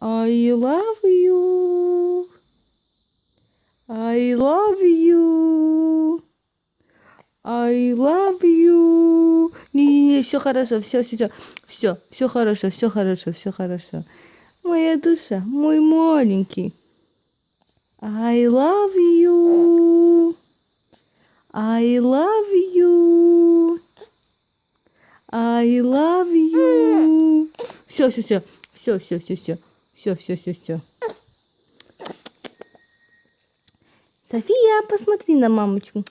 I love you. I love you. I love you. Не-не-не, все хорошо, все, все, все, все, все хорошо, все хорошо, все хорошо. Моя душа, мой маленький. I love you. I love you. I love you. Все, все, все, все, все, все, все, Все, все, все, все. София, посмотри на мамочку.